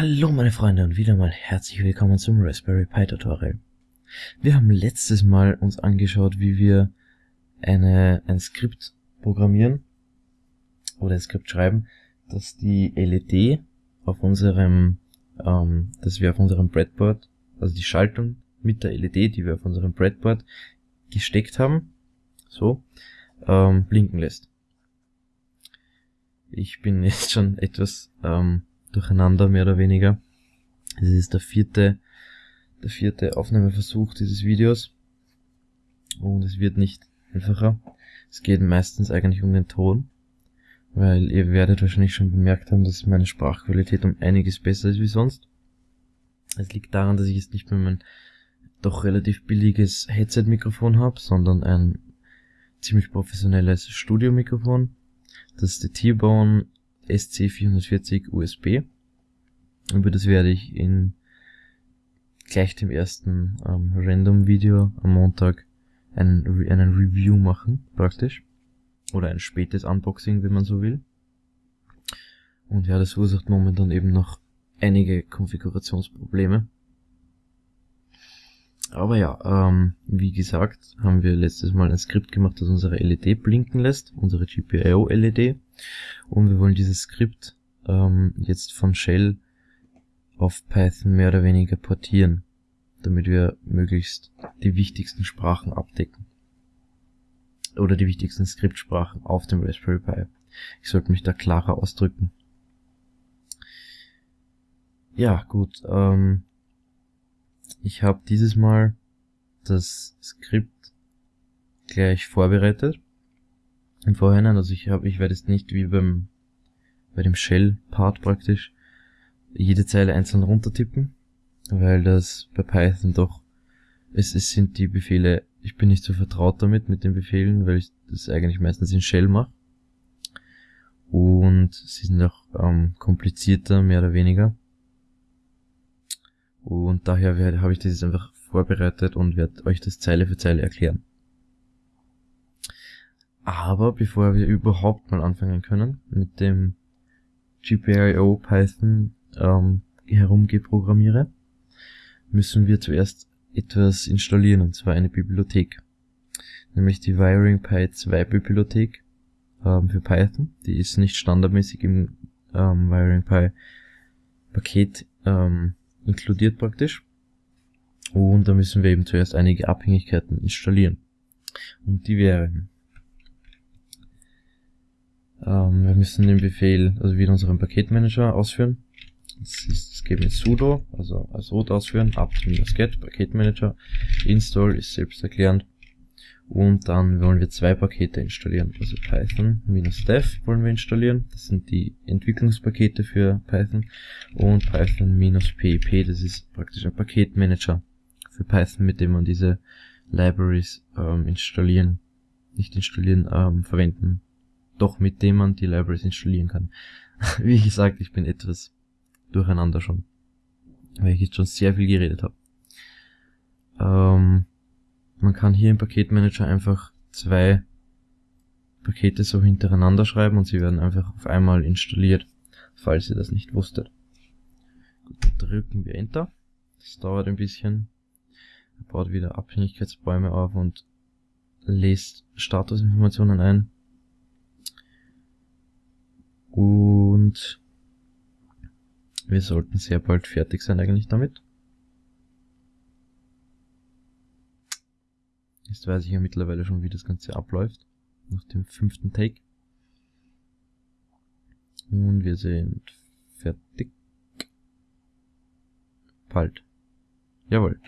Hallo meine Freunde und wieder mal herzlich willkommen zum Raspberry Pi Tutorial. Wir haben letztes Mal uns angeschaut, wie wir eine, ein Skript programmieren oder ein Skript schreiben, dass die LED auf unserem, ähm, dass wir auf unserem Breadboard, also die Schaltung mit der LED, die wir auf unserem Breadboard gesteckt haben, so, ähm, blinken lässt. Ich bin jetzt schon etwas ähm, durcheinander, mehr oder weniger. Es ist der vierte, der vierte Aufnahmeversuch dieses Videos. Und es wird nicht einfacher. Es geht meistens eigentlich um den Ton. Weil ihr werdet wahrscheinlich schon bemerkt haben, dass meine Sprachqualität um einiges besser ist wie sonst. Es liegt daran, dass ich jetzt nicht mehr mein doch relativ billiges Headset-Mikrofon habe, sondern ein ziemlich professionelles Studio-Mikrofon. Das ist der T-Bone SC440 USB. Über das werde ich in gleich dem ersten ähm, Random-Video am Montag einen, einen Review machen, praktisch. Oder ein spätes Unboxing, wenn man so will. Und ja, das verursacht momentan eben noch einige Konfigurationsprobleme. Aber ja, ähm, wie gesagt, haben wir letztes Mal ein Skript gemacht, das unsere LED blinken lässt, unsere GPIO LED. Und wir wollen dieses Skript ähm, jetzt von Shell auf Python mehr oder weniger portieren, damit wir möglichst die wichtigsten Sprachen abdecken. Oder die wichtigsten Skriptsprachen auf dem Raspberry Pi. Ich sollte mich da klarer ausdrücken. Ja, gut. Ähm, ich habe dieses Mal das Skript gleich vorbereitet im Vorhinein. Also ich habe, ich werde jetzt nicht wie beim bei dem Shell-Part praktisch jede Zeile einzeln runtertippen, weil das bei Python doch es, es sind die Befehle, ich bin nicht so vertraut damit mit den Befehlen, weil ich das eigentlich meistens in Shell mache. Und sie sind auch ähm, komplizierter, mehr oder weniger. Und daher habe ich das jetzt einfach vorbereitet und werde euch das Zeile für Zeile erklären. Aber bevor wir überhaupt mal anfangen können mit dem GPIO Python ähm, herumgeprogrammiere, müssen wir zuerst etwas installieren, und zwar eine Bibliothek. Nämlich die Wiring Pi 2 Bibliothek ähm, für Python. Die ist nicht standardmäßig im ähm, Wiring Pi Paket ähm, inkludiert praktisch. Und da müssen wir eben zuerst einige Abhängigkeiten installieren. Und die wären, ähm, wir müssen den Befehl, also wieder unseren Paketmanager ausführen. Das, ist, das geben wir sudo, also als root ausführen, apt-get, Paketmanager, install ist selbsterklärend. Und dann wollen wir zwei Pakete installieren, also Python-dev wollen wir installieren. Das sind die Entwicklungspakete für Python. Und Python-pip, das ist praktisch ein Paketmanager für Python, mit dem man diese Libraries ähm, installieren, nicht installieren, ähm, verwenden. Doch mit dem man die Libraries installieren kann. Wie gesagt, ich bin etwas durcheinander schon. Weil ich jetzt schon sehr viel geredet habe. Ähm, man kann hier im Paketmanager einfach zwei Pakete so hintereinander schreiben und sie werden einfach auf einmal installiert, falls ihr das nicht wusstet. Gut, drücken wir Enter. Das dauert ein bisschen. Er baut wieder Abhängigkeitsbäume auf und lässt Statusinformationen ein. Und wir sollten sehr bald fertig sein eigentlich damit. Jetzt weiß ich ja mittlerweile schon, wie das Ganze abläuft. Nach dem fünften Take. Und wir sind fertig. Bald. Jawohl.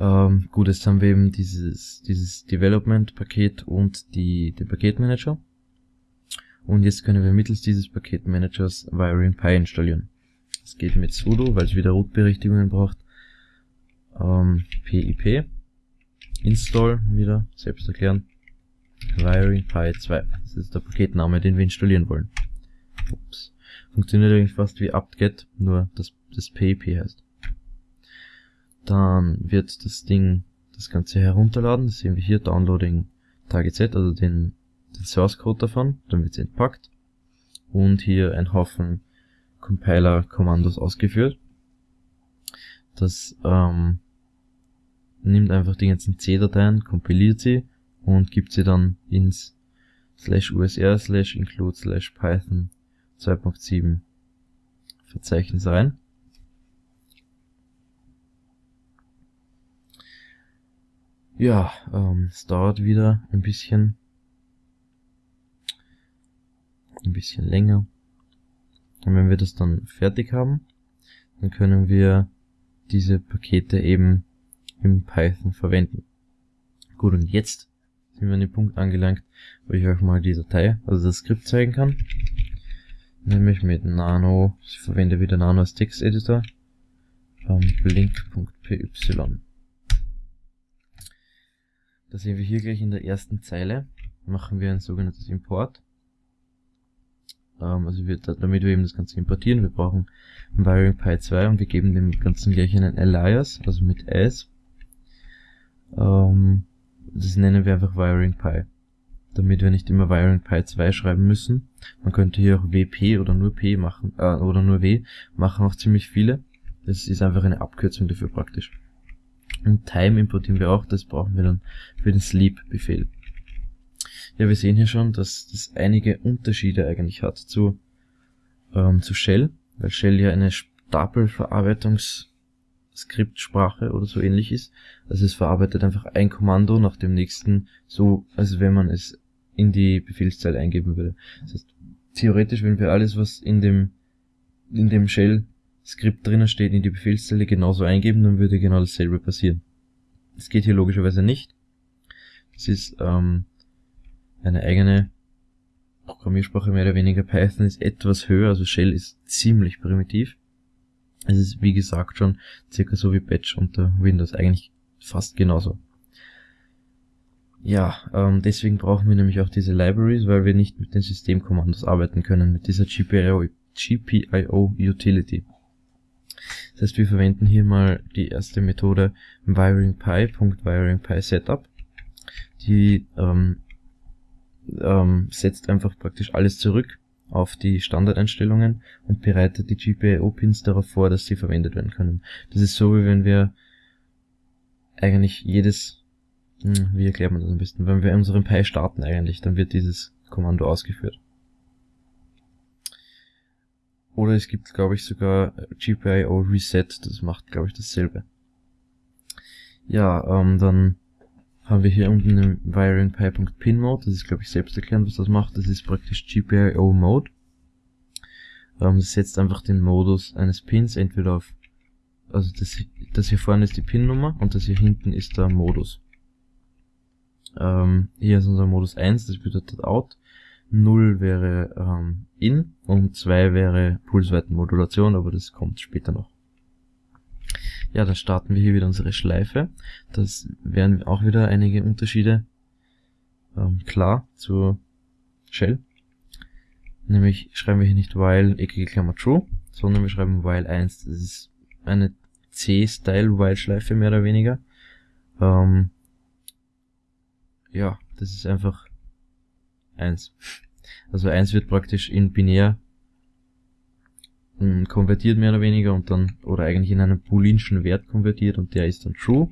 Ähm, gut, jetzt haben wir eben dieses, dieses Development-Paket und die, den Paketmanager. Und jetzt können wir mittels dieses Paketmanagers Wiring Pi installieren. Das geht mit sudo, weil es wieder Root-Berechtigungen braucht. Ähm, pip install wieder, selbst erklären. Wiring Pi 2. Das ist der Paketname, den wir installieren wollen. Ups. Funktioniert eigentlich fast wie apt-get, nur dass das PIP heißt. Dann wird das Ding das Ganze herunterladen. Das sehen wir hier, Downloading target also den, den Source Code davon. Dann wird es entpackt. Und hier ein Haufen Compiler-Kommandos ausgeführt. Das ähm, nimmt einfach die ganzen C-Dateien, kompiliert sie und gibt sie dann ins slash usr slash include slash python 2.7 Verzeichnis rein. Ja, ähm, es dauert wieder ein bisschen, ein bisschen länger. Und wenn wir das dann fertig haben, dann können wir diese Pakete eben im Python verwenden. Gut, und jetzt sind wir an den Punkt angelangt, wo ich euch mal die Datei, also das Skript zeigen kann. Nämlich mit Nano, ich verwende wieder Nano als Texteditor, ähm, blink.py. Da sehen wir hier gleich in der ersten Zeile, machen wir ein sogenanntes Import. Ähm, also wir, damit wir eben das Ganze importieren, wir brauchen Wiring Pi 2 und wir geben dem Ganzen gleich einen Alias, also mit S. Ähm, das nennen wir einfach Wiring Pi. Damit wir nicht immer Wiring Pi 2 schreiben müssen. Man könnte hier auch WP oder nur P machen, äh, oder nur W, machen auch ziemlich viele. Das ist einfach eine Abkürzung dafür praktisch. Und Time importieren wir auch, das brauchen wir dann für den Sleep-Befehl. Ja, wir sehen hier schon, dass das einige Unterschiede eigentlich hat zu, ähm, zu Shell, weil Shell ja eine Stapelverarbeitungs-Skriptsprache oder so ähnlich ist. Also es verarbeitet einfach ein Kommando nach dem nächsten, so als wenn man es in die Befehlszeile eingeben würde. Das heißt, theoretisch, wenn wir alles, was in dem, in dem Shell-Skript drinnen steht, in die Befehlszeile genauso eingeben, dann würde genau dasselbe passieren. Das geht hier logischerweise nicht. Das ist ähm, eine eigene Programmiersprache mehr oder weniger. Python ist etwas höher, also Shell ist ziemlich primitiv. Es ist wie gesagt schon circa so wie Batch unter Windows, eigentlich fast genauso. Ja, ähm, deswegen brauchen wir nämlich auch diese Libraries, weil wir nicht mit den Systemkommandos arbeiten können, mit dieser GPIO, GPIO Utility. Das heißt, wir verwenden hier mal die erste Methode wiringpy.wiringpy_setup, die ähm, ähm, setzt einfach praktisch alles zurück auf die Standardeinstellungen und bereitet die GPIO-Pins darauf vor, dass sie verwendet werden können. Das ist so, wie wenn wir eigentlich jedes, hm, wie erklärt man das am besten, wenn wir unseren Pi starten eigentlich, dann wird dieses Kommando ausgeführt. Oder es gibt, glaube ich, sogar GPIO Reset, das macht, glaube ich, dasselbe. Ja, ähm, dann haben wir hier unten den wiringpy.pin Mode. Das ist, glaube ich, selbst erklären, was das macht. Das ist praktisch GPIO Mode. Ähm, das setzt einfach den Modus eines Pins entweder auf, also das, das hier vorne ist die Pin-Nummer und das hier hinten ist der Modus. Ähm, hier ist unser Modus 1, das bedeutet Out. 0 wäre ähm, In und 2 wäre Pulsweitenmodulation, aber das kommt später noch. Ja, dann starten wir hier wieder unsere Schleife. Das wären auch wieder einige Unterschiede ähm, klar zu Shell. Nämlich schreiben wir hier nicht while eckige Klammer true, sondern wir schreiben while 1. Das ist eine C-Style while Schleife mehr oder weniger. Ähm, ja, das ist einfach 1. Also 1 wird praktisch in binär konvertiert mehr oder weniger und dann, oder eigentlich in einen booleanschen Wert konvertiert und der ist dann true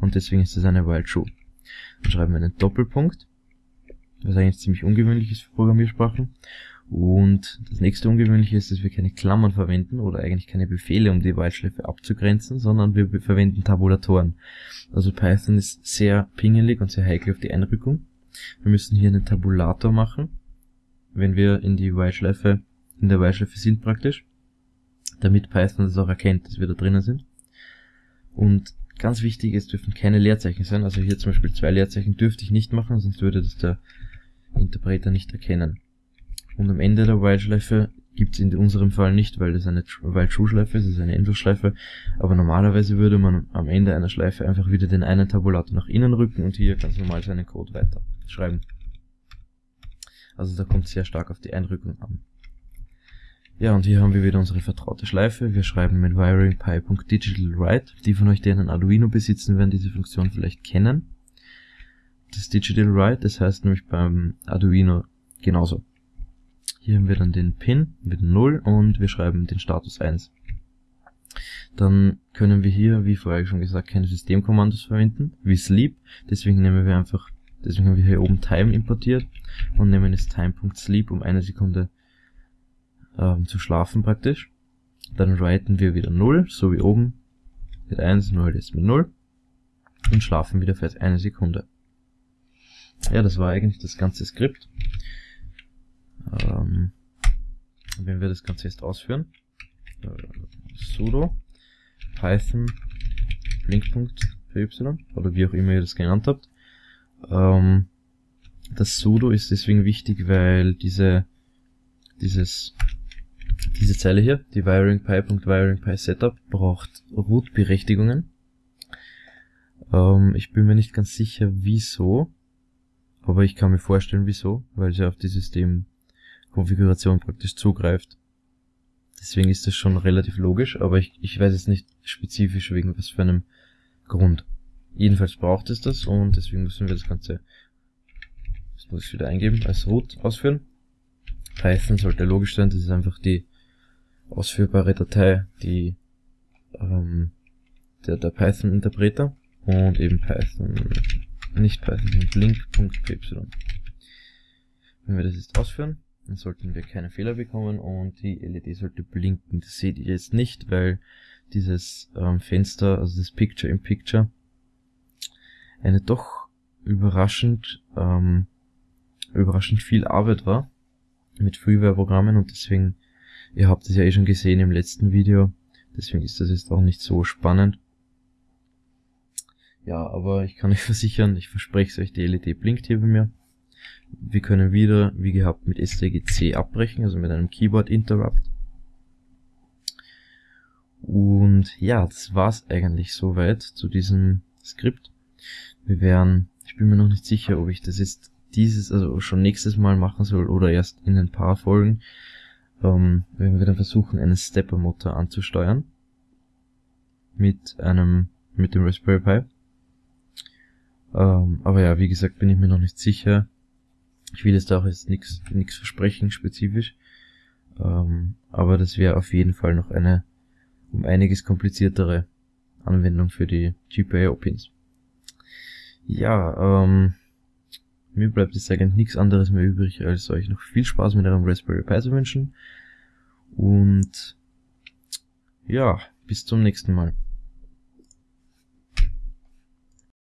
und deswegen ist das eine while true. Dann schreiben wir einen Doppelpunkt, was eigentlich ziemlich ungewöhnlich ist für Programmiersprachen. Und das nächste Ungewöhnliche ist, dass wir keine Klammern verwenden oder eigentlich keine Befehle, um die While-Schleife abzugrenzen, sondern wir verwenden Tabulatoren. Also Python ist sehr pingelig und sehr heikel auf die Einrückung. Wir müssen hier einen Tabulator machen, wenn wir in die While-Schleife, in der While-Schleife sind praktisch damit Python das auch erkennt, dass wir da drinnen sind. Und ganz wichtig, es dürfen keine Leerzeichen sein. Also hier zum Beispiel zwei Leerzeichen dürfte ich nicht machen, sonst würde das der Interpreter nicht erkennen. Und am Ende der While-Schleife gibt es in unserem Fall nicht, weil das eine While-True-Schleife ist, das ist eine Endlosschleife. Aber normalerweise würde man am Ende einer Schleife einfach wieder den einen Tabulator nach innen rücken und hier ganz normal seinen Code weiter schreiben. Also da kommt sehr stark auf die Einrückung an. Ja, und hier haben wir wieder unsere vertraute Schleife. Wir schreiben mit wiringpy.digitalWrite. Die von euch, die einen Arduino besitzen, werden diese Funktion vielleicht kennen. Das Digital Write, das heißt nämlich beim Arduino genauso. Hier haben wir dann den Pin mit 0 und wir schreiben den Status 1. Dann können wir hier, wie vorher schon gesagt, keine Systemkommandos verwenden, wie sleep. Deswegen nehmen wir einfach, deswegen haben wir hier oben time importiert und nehmen jetzt time.sleep um eine Sekunde ähm, zu schlafen praktisch. Dann writen wir wieder 0, so wie oben, mit 1, 0 jetzt mit 0 und schlafen wieder für eine Sekunde. Ja, das war eigentlich das ganze Skript. Ähm, wenn wir das Ganze jetzt ausführen, äh, sudo python blink.py oder wie auch immer ihr das genannt habt. Ähm, das sudo ist deswegen wichtig, weil diese dieses diese Zeile hier, die wiringpy.wiringpy-setup, braucht Root-Berechtigungen. Ähm, ich bin mir nicht ganz sicher, wieso, aber ich kann mir vorstellen, wieso, weil sie auf die Systemkonfiguration praktisch zugreift. Deswegen ist das schon relativ logisch, aber ich, ich weiß jetzt nicht spezifisch wegen was für einem Grund. Jedenfalls braucht es das und deswegen müssen wir das Ganze, das muss ich wieder eingeben, als root ausführen. Python sollte logisch sein, das ist einfach die ausführbare Datei, die ähm, der, der Python-Interpreter und eben Python, nicht Python, blink.py. Wenn wir das jetzt ausführen, dann sollten wir keine Fehler bekommen und die LED sollte blinken. Das seht ihr jetzt nicht, weil dieses ähm, Fenster, also das Picture in Picture, eine doch überraschend, ähm, überraschend viel Arbeit war mit Freeware-Programmen und deswegen Ihr habt es ja eh schon gesehen im letzten Video, deswegen ist das jetzt auch nicht so spannend. Ja, aber ich kann euch versichern, ich verspreche es euch, die LED blinkt hier bei mir. Wir können wieder, wie gehabt, mit STGC abbrechen, also mit einem Keyboard Interrupt. Und ja, das war's eigentlich soweit zu diesem Skript. Wir werden, ich bin mir noch nicht sicher, ob ich das jetzt dieses, also schon nächstes Mal machen soll oder erst in ein paar Folgen ähm, wenn wir dann versuchen, einen Stepper-Motor anzusteuern. Mit einem, mit dem Raspberry Pi. Ähm, aber ja, wie gesagt, bin ich mir noch nicht sicher. Ich will jetzt auch jetzt nichts nichts versprechen, spezifisch. Ähm, aber das wäre auf jeden Fall noch eine um einiges kompliziertere Anwendung für die GPIO-Pins. Ja, ähm, mir bleibt jetzt eigentlich nichts anderes mehr übrig, als euch noch viel Spaß mit eurem Raspberry Pi zu wünschen. Und ja, bis zum nächsten Mal.